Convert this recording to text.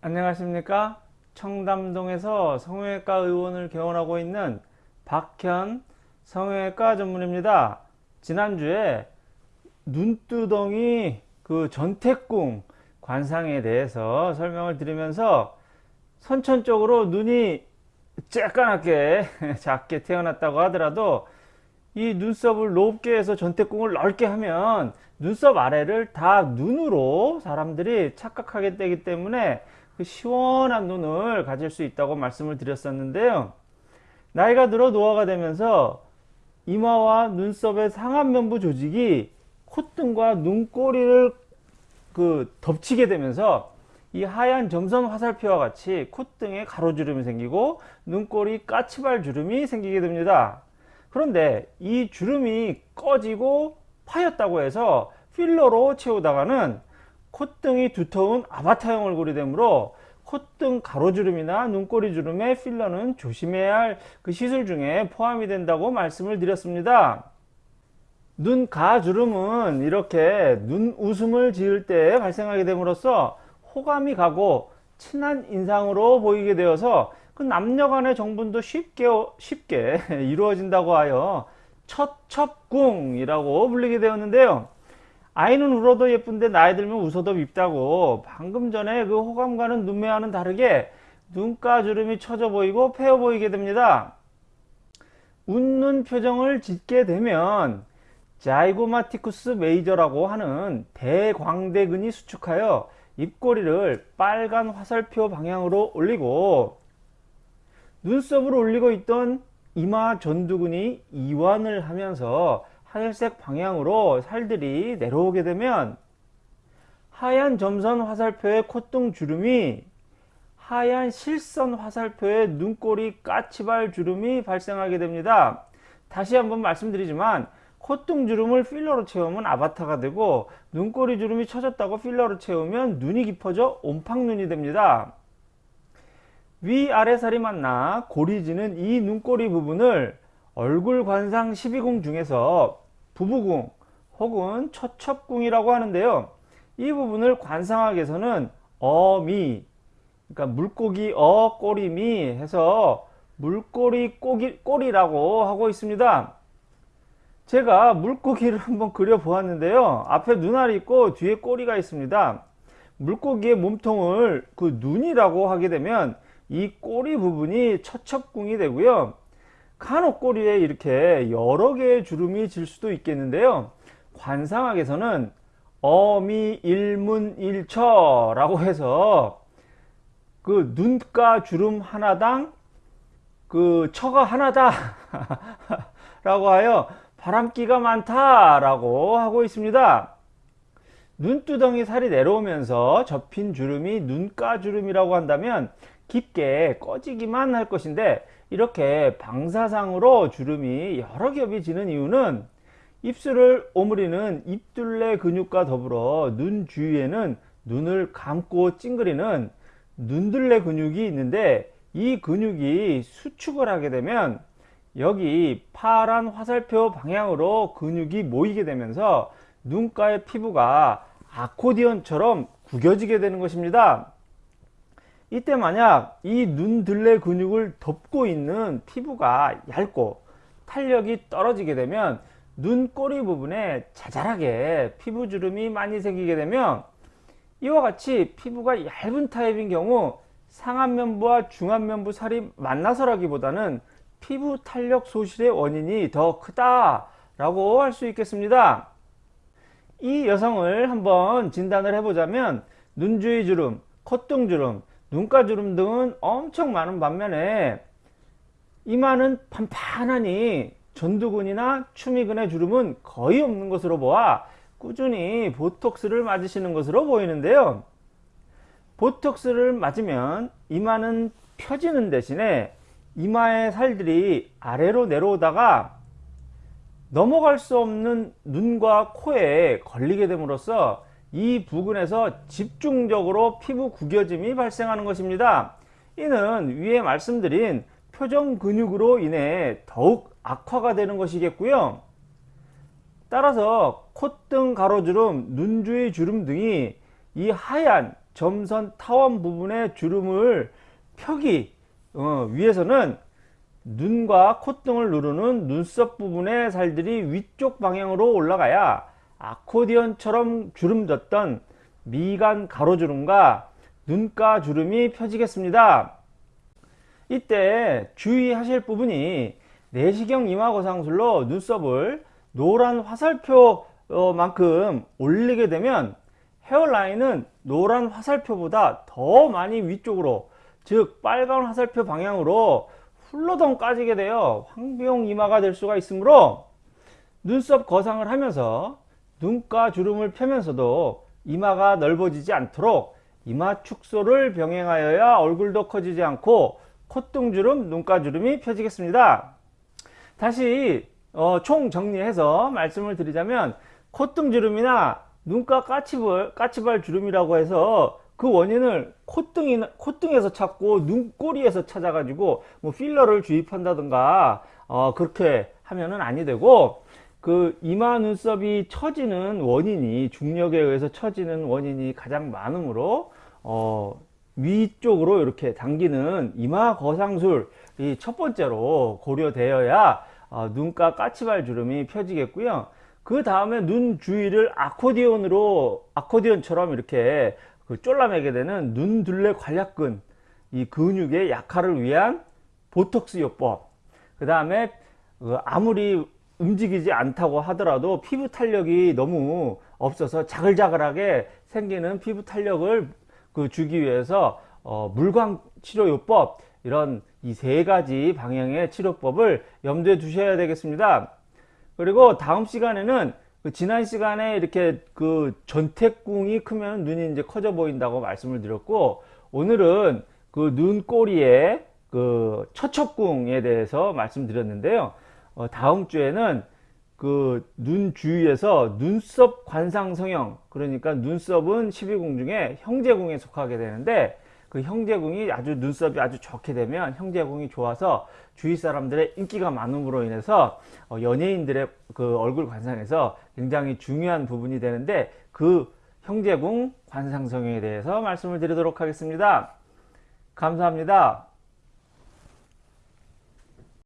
안녕하십니까? 청담동에서 성형외과 의원을 개원하고 있는 박현 성형외과 전문입니다. 지난주에 눈두덩이 그 전태궁 관상에 대해서 설명을 드리면서 선천적으로 눈이 쬐까맣게 작게 태어났다고 하더라도 이 눈썹을 높게 해서 전태궁을 넓게 하면 눈썹 아래를 다 눈으로 사람들이 착각하게 되기 때문에 그 시원한 눈을 가질 수 있다고 말씀을 드렸었는데요. 나이가 들어 노화가 되면서 이마와 눈썹의 상안면부 조직이 콧등과 눈꼬리를 그 덮치게 되면서 이 하얀 점선 화살표와 같이 콧등에 가로주름이 생기고 눈꼬리 까치발 주름이 생기게 됩니다. 그런데 이 주름이 꺼지고 파였다고 해서 필러로 채우다가는 콧등이 두터운 아바타형 얼굴이 되므로 콧등 가로주름이나 눈꼬리 주름의 필러는 조심해야 할 그 시술 중에 포함이 된다고 말씀을 드렸습니다. 눈 가주름은 이렇게 눈 웃음을 지을 때 발생하게 됨으로써 호감이 가고 친한 인상으로 보이게 되어서 그 남녀간의 정분도 쉽게 쉽게 이루어진다고 하여 첫첩궁이라고 불리게 되었는데요. 아이는 울어도 예쁜데 나이 들면 웃어도 밉다고 방금 전에 그 호감과는 눈매와는 다르게 눈가 주름이 처져 보이고 패어 보이게 됩니다. 웃는 표정을 짓게 되면 자이고마티쿠스 메이저라고 하는 대광대근이 수축하여 입꼬리를 빨간 화살표 방향으로 올리고 눈썹을 올리고 있던 이마 전두근이 이완을 하면서 하늘색 방향으로 살들이 내려오게 되면 하얀 점선 화살표의 콧등 주름이 하얀 실선 화살표의 눈꼬리 까치발 주름이 발생하게 됩니다. 다시 한번 말씀드리지만 콧등 주름을 필러로 채우면 아바타가 되고 눈꼬리 주름이 처졌다고 필러로 채우면 눈이 깊어져 옴팡눈이 됩니다. 위아래살이 만나 고리지는 이 눈꼬리 부분을 얼굴 관상 12궁 중에서 부부궁 혹은 처첩궁이라고 하는데요. 이 부분을 관상학에서는 어미 그러니까 물고기 어 꼬리미 해서 물꼬리 꼬기, 꼬리라고 하고 있습니다. 제가 물고기를 한번 그려 보았는데요. 앞에 눈알이 있고 뒤에 꼬리가 있습니다. 물고기의 몸통을 그 눈이라고 하게 되면 이 꼬리 부분이 처첩궁이 되고요. 간혹 꼬리에 이렇게 여러 개의 주름이 질 수도 있겠는데요. 관상학에서는 어미일문일처 라고 해서 그 눈가 주름 하나당 그 처가 하나다 라고 하여 바람기가 많다 라고 하고 있습니다. 눈두덩이 살이 내려오면서 접힌 주름이 눈가 주름이라고 한다면 깊게 꺼지기만 할 것인데 이렇게 방사상으로 주름이 여러 겹이 지는 이유는 입술을 오므리는 입둘레 근육과 더불어 눈 주위에는 눈을 감고 찡그리는 눈둘레 근육이 있는데 이 근육이 수축을 하게 되면 여기 파란 화살표 방향으로 근육이 모이게 되면서 눈가의 피부가 아코디언처럼 구겨지게 되는 것입니다. 이때 만약 이 눈들레 근육을 덮고 있는 피부가 얇고 탄력이 떨어지게 되면 눈꼬리 부분에 자잘하게 피부 주름이 많이 생기게 되면 이와 같이 피부가 얇은 타입인 경우 상안면부와 중안면부 살이 만나서라기보다는 피부 탄력 소실의 원인이 더 크다 라고 할 수 있겠습니다. 이 여성을 한번 진단을 해보자면 눈주위 주름, 콧등 주름, 눈가 주름 등은 엄청 많은 반면에 이마는 판판하니 전두근이나 추미근의 주름은 거의 없는 것으로 보아 꾸준히 보톡스를 맞으시는 것으로 보이는데요. 보톡스를 맞으면 이마는 펴지는 대신에 이마의 살들이 아래로 내려오다가 넘어갈 수 없는 눈과 코에 걸리게 됨으로써 이 부근에서 집중적으로 피부 구겨짐이 발생하는 것입니다. 이는 위에 말씀드린 표정 근육으로 인해 더욱 악화가 되는 것이겠고요. 따라서 콧등 가로주름, 눈주위 주름 등이 이 하얀 점선 타원 부분의 주름을 펴기 어, 위해서는 눈과 콧등을 누르는 눈썹 부분의 살들이 위쪽 방향으로 올라가야 아코디언처럼 주름 졌던 미간 가로주름과 눈가 주름이 펴지겠습니다. 이때 주의하실 부분이 내시경 이마거상술로 눈썹을 노란 화살표만큼 올리게 되면 헤어라인은 노란 화살표보다 더 많이 위쪽으로 즉 빨간 화살표 방향으로 훌러덩 까지게 되어 황비용 이마가 될 수가 있으므로 눈썹 거상을 하면서 눈가 주름을 펴면서도 이마가 넓어지지 않도록 이마 축소를 병행하여야 얼굴도 커지지 않고 콧등주름, 눈가주름이 펴지겠습니다. 다시 어, 총 정리해서 말씀을 드리자면 콧등주름이나 눈가 까치발, 까치발 주름이라고 해서 그 원인을 콧등이, 콧등에서 찾고 눈꼬리에서 찾아가지고 뭐 필러를 주입한다든가 어, 그렇게 하면은 아니 되고 그 이마 눈썹이 처지는 원인이 중력에 의해서 처지는 원인이 가장 많으므로 어, 위쪽으로 이렇게 당기는 이마 거상술이 첫 번째로 고려되어야 어, 눈가 까치발 주름이 펴지겠고요. 그 다음에 눈 주위를 아코디언으로 아코디언처럼 이렇게 그 쫄라매게 되는 눈둘레 관략근 이 근육의 약화를 위한 보톡스 요법. 그 다음에 아무리 움직이지 않다고 하더라도 피부 탄력이 너무 없어서 자글자글하게 생기는 피부 탄력을 그 주기 위해서 어, 물광 치료요법 이런 이 세 가지 방향의 치료법을 염두에 두셔야 되겠습니다. 그리고 다음 시간에는 그 지난 시간에 이렇게 그 전태궁이 크면 눈이 이제 커져 보인다고 말씀을 드렸고 오늘은 그 눈꼬리의 그 처첩궁에 대해서 말씀드렸는데요. 어, 다음 주에는 그 눈 주위에서 눈썹 관상 성형 그러니까 눈썹은 12궁 중에 형제궁에 속하게 되는데 그 형제궁이 아주 눈썹이 아주 좋게 되면 형제궁이 좋아서 주위 사람들의 인기가 많음으로 인해서 어, 연예인들의 그 얼굴 관상에서 굉장히 중요한 부분이 되는데 그 형제궁 관상 성형에 대해서 말씀을 드리도록 하겠습니다. 감사합니다.